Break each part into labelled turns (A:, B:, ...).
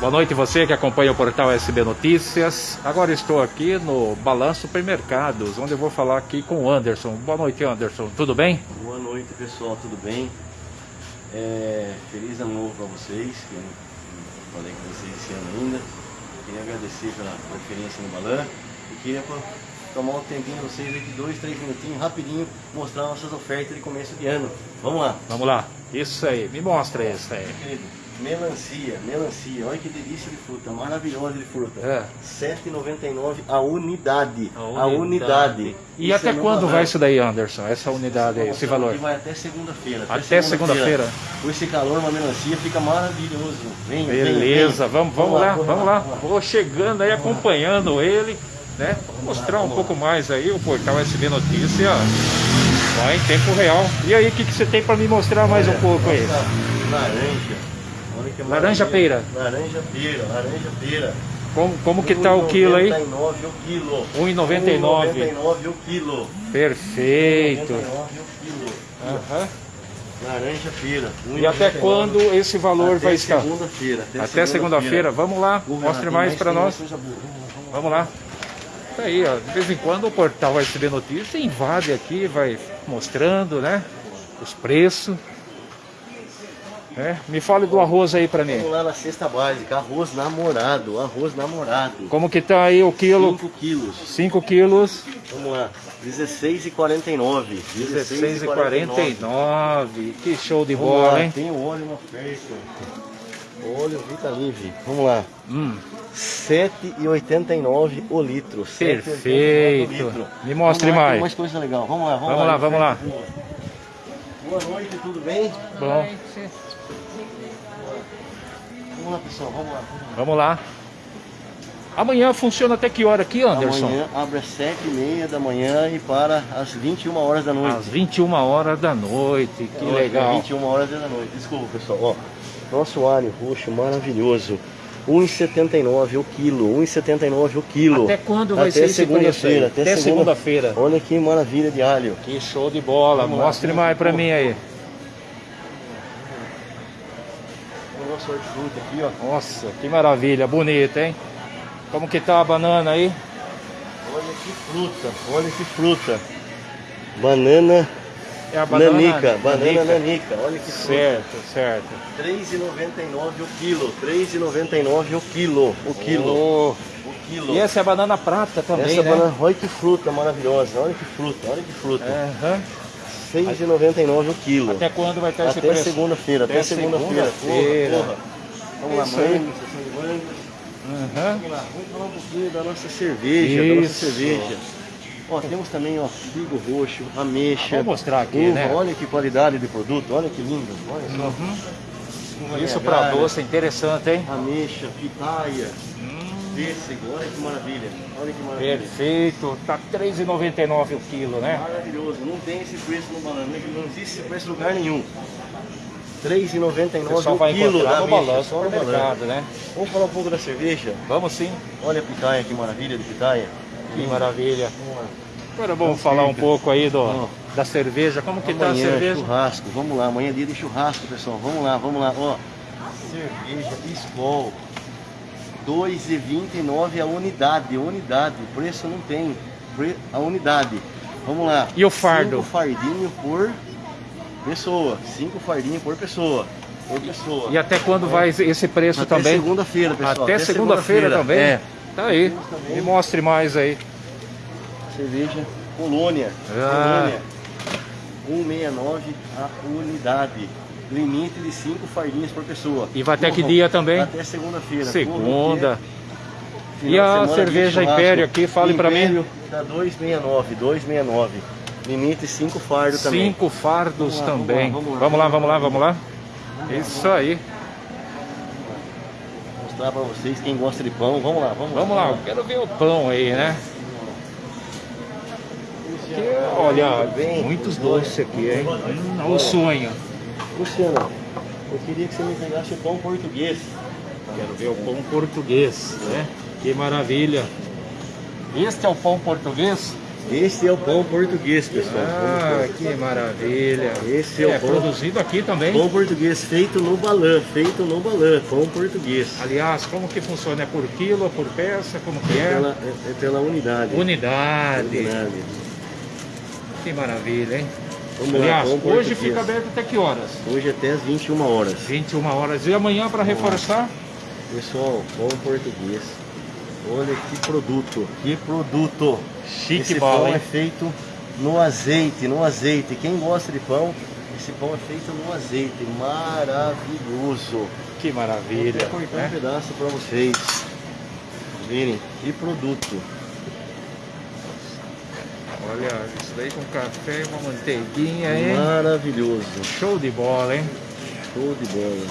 A: Boa noite você que acompanha o portal SB Notícias. Agora estou aqui no Balanço Supermercados, onde eu vou falar aqui com o Anderson. Boa noite, Anderson. Tudo bem?
B: Boa noite, pessoal. Tudo bem? É, feliz ano novo para vocês, que eu falei com vocês esse ano ainda. Queria agradecer pela preferência no Balan e queria tomar um tempinho de vocês aqui, dois, três minutinhos, rapidinho, mostrar nossas ofertas de começo de ano. Vamos lá.
A: Vamos lá. Isso aí. Me mostra isso aí.
B: Querido, Melancia, melancia, olha que delícia de fruta, maravilhosa de fruta.
A: É.
B: 7,99 a unidade.
A: A
B: A
A: unidade. E
B: Isso
A: até
B: é
A: quando
B: Balan.
A: vai isso daí, Anderson? Essa unidade aí, esse valor?
B: vai até segunda-feira.
A: Até segunda-feira.
B: Com esse calor, uma melancia fica maravilhoso. Vem, vem,
A: Beleza,
B: vem.
A: vamos, vamos lá, vamos lá. Vou chegando aí, acompanhando ele, né? Vou mostrar um pouco mais aí o portal SB Notícia. Vai em tempo real. E aí, o que, que você tem para me mostrar mais um pouco aí?
B: Laranja. Que
A: Laranja
B: maravilha.
A: pera.
B: Laranja pera, laranja pera.
A: Como, como que tá o quilo aí?
B: 1,99 o quilo.
A: 1,99.
B: 1,99 o quilo.
A: Perfeito.
B: 1,99 o quilo.
A: Aham.
B: Laranja pera.
A: E até
B: 1,99.
A: quando esse valor
B: Até
A: vai estar?
B: segunda-feira.
A: Até segunda-feira. Vamos lá,
B: ver,
A: mostre
B: tem
A: mais para nós.
B: Vamos lá.
A: Tá aí, ó. De vez em quando o portal vai receber notícia, invade aqui, vai mostrando, né? Os preços. É, Me fale do arroz aí pra mim.
B: Vamos lá na cesta básica, arroz namorado, arroz namorado.
A: Como que tá aí o quilo?
B: 5 quilos.
A: 5 quilos,
B: Vamos lá, 16,49.
A: 16,49. Que show de
B: Vamos
A: bola,
B: lá,
A: hein?
B: tem o óleo na oferta. Óleo Vitalive. Vamos lá.
A: Hum,
B: 7,89 o litro. 7,89
A: perfeito.
B: o litro.
A: Me mostre
B: Vamos lá,
A: mais.
B: Tem mais coisa legal. Vamos lá, vamos,
A: Vamos lá, vamos lá.
B: Boa. Boa noite, tudo bem?
A: Bom,
B: Vamos lá, pessoal, vamos lá. Vamos lá.
A: vamos lá. Amanhã funciona até que hora aqui, Anderson?
B: Amanhã abre às 7h30 da manhã e para às 21 horas da noite.
A: Às 21 horas da noite. Que
B: Hoje,
A: legal.
B: 21 horas da noite. Desculpa, pessoal. Ó, nosso alho roxo maravilhoso. 1,79 o quilo. 1,79 o quilo.
A: Até quando vai
B: Até
A: ser
B: segunda-feira.
A: Até
B: segunda-
A: segunda-feira.
B: Olha que maravilha de alho.
A: Que show de bola.
B: Vamos
A: Mostre mais pra
B: lá.
A: mim aí.
B: Hortifruti aqui, ó.
A: Nossa, que maravilha. Bonita, hein? Como que tá a banana aí?
B: Olha que fruta. Olha que fruta. Banana
A: É a
B: nanica. Banana nanica. Olha que fruta.
A: Certo, certo.
B: 3,99 o quilo. 3,99 o quilo. O quilo.
A: Oh,
B: O quilo.
A: E essa é a banana prata também,
B: Essa
A: né?
B: banana, olha que fruta maravilhosa, olha que fruta, olha que fruta.
A: Aham.
B: 6,99 o quilo.
A: Até quando vai estar esse
B: Até
A: preço?
B: segunda-feira, até,
A: Até
B: segunda-feira.
A: segunda-feira.
B: Porra, porra. Vamos lá,
A: Isso
B: manga.
A: Aham.
B: Vamos lá, vamos falar um pouquinho da nossa cerveja, da nossa
A: Isso.
B: cerveja. Ó, temos também, ó, figo roxo, ameixa.
A: Vou mostrar aqui,
B: uva,
A: né?
B: Olha que qualidade de produto, olha que lindo. Olha só.
A: Uhum. Isso pra doce é interessante, hein?
B: Ameixa, pitaia,
A: Hum,
B: pêssego, olha que maravilha. Olha que maravilha.
A: perfeito. Tá R$3,99 o quilo, né?
B: Maravilhoso, não tem esse preço no balanço, não existe esse preço em lugar nenhum. R$3,99
A: O
B: o quilo da
A: balanço
B: só no
A: mercado, né?
B: Vamos falar um pouco da cerveja?
A: Vamos sim.
B: Olha a pitaia, que maravilha de pitaia.
A: Que maravilha. Agora vamos falar um pouco aí do, da cerveja. Como que tá a
B: Amanhã,
A: cerveja?
B: churrasco, vamos lá, amanhã é dia de churrasco, pessoal. Vamos lá, vamos lá, ó. Cerveja Skol. 2,29 a unidade, unidade, preço não tem, a unidade. Vamos lá.
A: E o fardo?
B: Cinco fardinho por pessoa, cinco fardinhos por pessoa, por pessoa.
A: E até quando vai esse preço
B: Até
A: também?
B: segunda-feira, pessoal.
A: Até segunda-feira também?
B: É.
A: Tá aí.
B: Também.
A: Me mostre mais aí.
B: Cerveja Colônia.
A: Ah.
B: Colônia. 1,69 a unidade. Limite de 5 fardinhas por pessoa.
A: E vai até que dia também?
B: Até segunda-feira.
A: Segunda. E a cerveja. Império aqui, fale pra mim.
B: Dá 2,69. 2,69. Limite 5 fardos também.
A: Cinco fardos
B: Vamos lá, vamos
A: também.
B: lá, vamos lá.
A: Vamos lá, vamos lá, vamos lá. Isso aí.
B: Vou mostrar pra vocês quem gosta de pão. Vamos lá, vamos lá.
A: Vamos lá, eu quero ver o pão aí, né? Que, olha,
B: Bem,
A: muitos doces aqui, hein? Hum, olha o sonho.
B: Luciano, eu queria que você me pegasse o pão português.
A: Quero ver o pão português, né? Que maravilha. Este é o pão português?
B: Esse é o pão português, pessoal.
A: Ah, que maravilha.
B: Esse é,
A: é
B: o pão,
A: produzido aqui também.
B: pão português feito no balã, feito no balã, pão português.
A: Aliás, como que funciona? É por quilo, por peça? Como que
B: É
A: é?
B: pela, é, é pela unidade.
A: Unidade.
B: Unidade.
A: Que maravilha, hein?
B: Vamos lá,
A: Aliás,
B: pão
A: hoje fica aberto até que horas?
B: Hoje até às 21 horas.
A: 21 horas. E amanhã para reforçar?
B: Pessoal, pão português. Olha que produto, que produto.
A: Chique
B: esse pão
A: hein?
B: é feito no azeite, no azeite. Quem gosta de pão, esse pão é feito no azeite. Maravilhoso.
A: Que
B: Vou
A: maravilha.
B: até cortar
A: né?
B: um pedaço para vocês verem que produto.
A: Olha, isso daí com café uma manteiguinha, hein?
B: Maravilhoso.
A: Show de bola, hein?
B: Show de bola.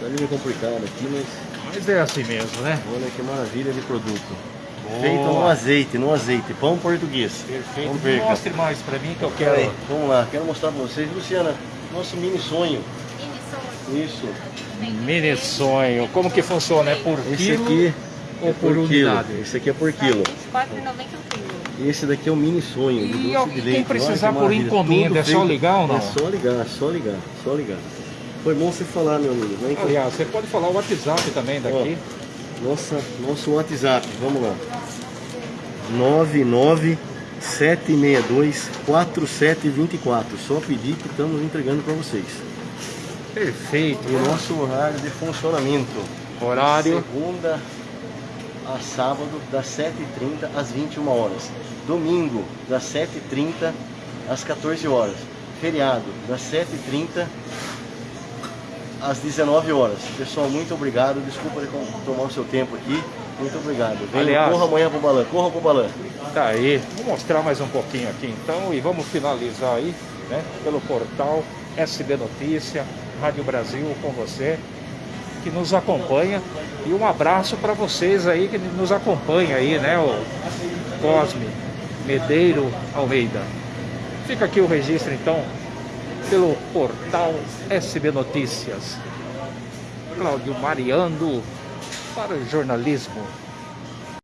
B: Tá meio complicado aqui, mas
A: Mas é assim mesmo, né?
B: olha que maravilha de produto.
A: Boa.
B: Feito no azeite, no azeite. Pão português.
A: Perfeito.
B: Vamos ver, cara.
A: Mostre mais pra mim que eu
B: Pera aí,
A: quero.
B: vamos lá, quero mostrar pra vocês, Luciana, nosso mini sonho. Isso,
A: Mini sonho. Como que funciona? É por
B: esse
A: quilo
B: aqui
A: ou
B: é
A: por
B: quilo.
A: unidade?
B: Esse aqui é por quilo.
C: R$ 4,90 o quilo.
B: E esse daqui é o mini sonho de
A: E
B: doce
A: ó,
B: de
A: quem
B: leite.
A: precisar
B: Olha
A: por encomenda, é só ligar ou não?
B: É só ligar, só ligar, só ligar. Foi bom você falar, meu amigo. né? Então,
A: Aliás, você pode falar o WhatsApp também daqui.
B: Nossa, nosso WhatsApp, vamos lá. 997624724. Só pedir que estamos entregando para vocês.
A: Perfeito.
B: E o nosso horário de funcionamento.
A: Horário.
B: Segunda a sábado, das 7h30 às 21 horas. Domingo, das 7h30 às 14 horas. Feriado, das 7h30 às 19 horas. Pessoal, muito obrigado. Desculpa de tomar o seu tempo aqui. Muito obrigado. Venha,
A: Aliás-
B: corra amanhã pro balão. Corra pro balão.
A: Tá aí. Vou mostrar mais um pouquinho aqui então e vamos finalizar aí, né? Pelo portal SB Notícia, Rádio Brasil com você, que nos acompanha. E um abraço para vocês aí que nos acompanha aí, né? O Cosme Medeiro Almeida. Fica aqui o registro então pelo portal SB Notícias. Cláudio Mariando para o jornalismo